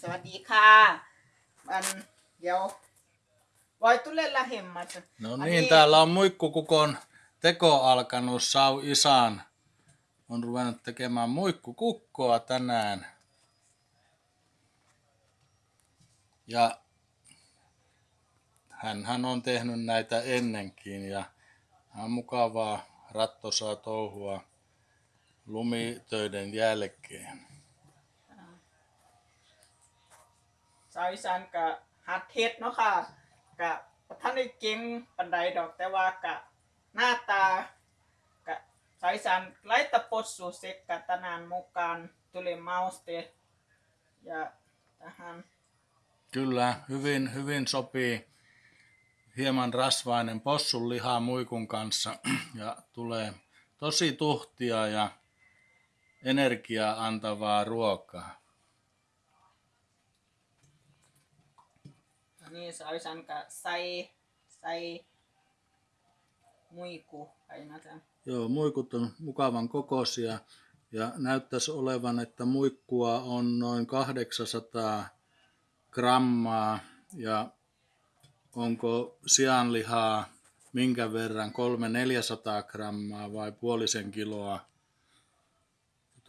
สวัสดีค่ะ อันเดี๋ยวvoi tulella hemmat. No Ai niin, täällä on muikkukukon teko alkanut. Sau Isan on ruvennut tekemään muikkukukkoa tänään. Ja hän on tehnyt näitä ennenkin ja on mukavaa rattosaa touhua lumitöiden jälkeen. สาวอีสานกะหัดเฮ็ดเนาะค่ะกะบ่ท่านได้เก่งปานใดดอกแต่ว่ากะหน้าตากะสาวอีสานไล่ตะปดสู่เซกกะตะนานมุการตุเลเมาส์เตja tähän Kyllä, hyvin, hyvin sopii hieman rasvainen possun liha muikun kanssa ja tulee tosi tuhtia ja energiaa antavaa ruokaa. niin se olisi ainakaan sai, sai muiku. Ainakaan. Joo, muikut on mukavan kokoisia ja näyttäisi olevan, että muikkua on noin 800 grammaa ja onko sianlihaa minkä verran, 300-400 grammaa vai puolisen kiloa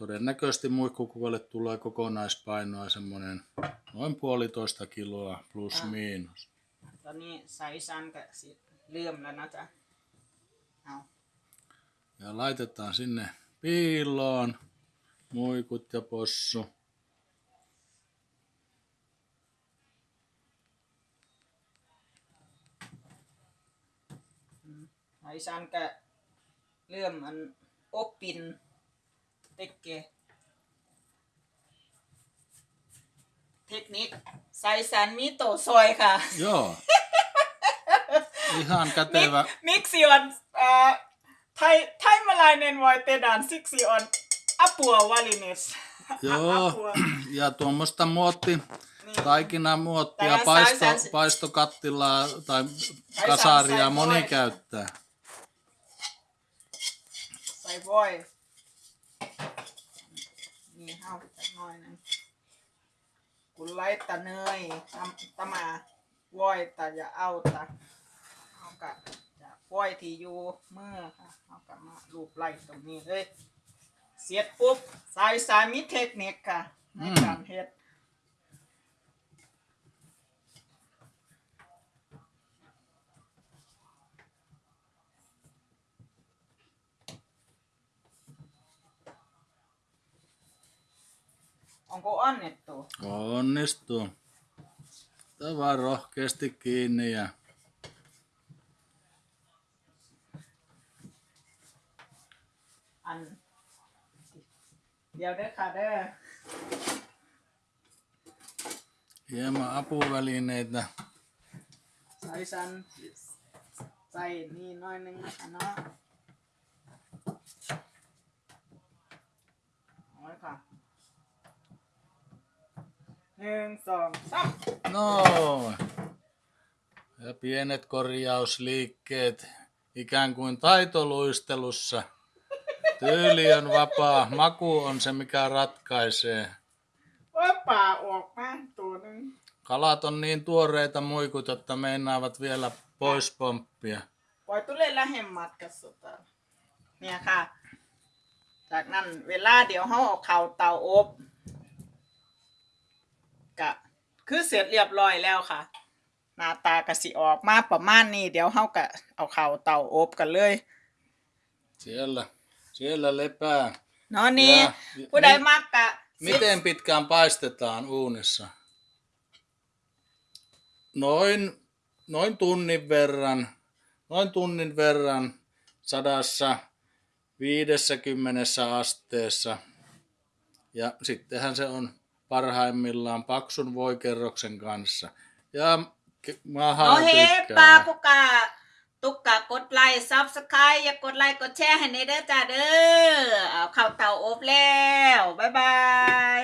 Todennäköisesti muikkukukolle tulee kokonaispainoa semmoinen noin puolitoista kiloa plus Ah. miinus. ตอนนี้สาวอีสานกะสิเริ่มแล้วนะจ๊ะเอา Ja laitetaan sinne piiloon muikut ja possu. สาวอี สานกะเริ่มอันอบปินเต็กเกเทคนิคสาวอีสานมีโตซอยค่ะ Joo. Ihan มิก kätevä. มิกซิออนเอ่อไทยไทยมาลายเนนไวเตดานซิกซิออนอัปัววาลิเนส Joo. Ja tuommoista muotti, Niin. taikina muottia, Täällä paisto, saisi- paistokattilaa tai sai kasaria voi. moni käyttää. ใส่ บอยนี่เฮาจักหน่อยนึงกุไลตะเนยตำตะมาวอยตะอย่าเอาตะเอากะจะวอยที่อยู่เมื่อค่ะเอากะมาลูบไล่ตรงนี้เลยเสียดปุ๊บสายสายมีเทคนิคค่ะในการเฮ็ด Onko annettu? Onnistuu. Tää vaan rohkeasti kiinni ja Hieman apuvälineitä. Saisan, sai niin noin, niin sanoo. นึ่งสองสาม Noin. Ja pienet korjausliikkeet ikään kuin taitoluistelussa. Tyyli on vapaa, maku on se mikä ratkaisee. ว่าป่าออกมาตัวหนึ่ง Kalat on niin tuoreita muikut, että meinaavat vielä pois pomppia. ปล่อยตุ้เล่นละเห็มมัดกับสุดอะเนี่ยค่ะ จากนั้นเวลาเดี๋ยวเขาเอาเข่าเตาอบ กะ คือเสร็จเรียบร้อยแล้วค่ะ หน้าตากะสิออกมาประมาณนี้ เดี๋ยวเขากะเอาเข่าเตาอบกันเลย Siellä, siellä lepää. เนาะนี่ Ja- ผู้ใด mi- มักกะ Miten pitkään paistetaan uunissa? Noin, noin tunnin verran, noin tunnin verran sadassa 50 asteessa. Ja sittenhän se on parhaimmillaan paksun voikerroksen kanssa. Ja ke- maha เอาเฮ้ปลา tykkää. กุกะตุกกะกดไลค์ซับสไครต์อย่ากดไลค์กดแชร์ให้ในเด้อจ้าเด้อเอาเข่าเตาอบแล้ว บ๊ายบาย